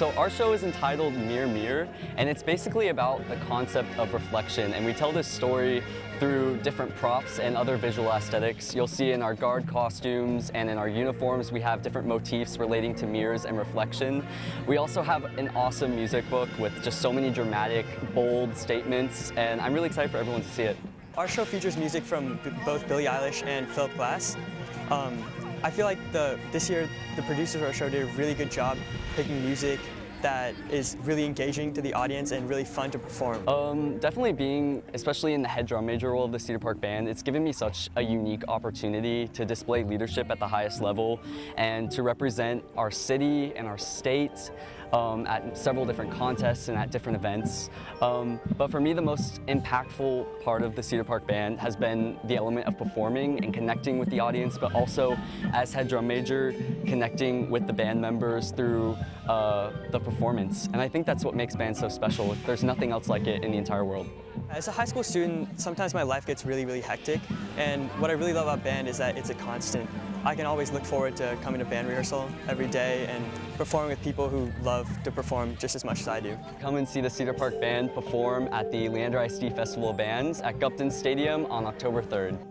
So our show is entitled Mirror Mirror, and it's basically about the concept of reflection. And we tell this story through different props and other visual aesthetics. You'll see in our guard costumes and in our uniforms, we have different motifs relating to mirrors and reflection. We also have an awesome music book with just so many dramatic, bold statements, and I'm really excited for everyone to see it. Our show features music from both Billie Eilish and Philip Glass. Um, I feel like the, this year the producers of our show did a really good job picking music that is really engaging to the audience and really fun to perform? Um, definitely being, especially in the head drum major role of the Cedar Park Band, it's given me such a unique opportunity to display leadership at the highest level and to represent our city and our state um, at several different contests and at different events. Um, but for me, the most impactful part of the Cedar Park Band has been the element of performing and connecting with the audience, but also as head drum major, connecting with the band members through uh, the performance. And I think that's what makes bands so special. There's nothing else like it in the entire world. Uh, as a high school student, sometimes my life gets really, really hectic. And what I really love about band is that it's a constant. I can always look forward to coming to band rehearsal every day and performing with people who love to perform just as much as I do. Come and see the Cedar Park Band perform at the Leander ISD Festival of Bands at Gupton Stadium on October 3rd.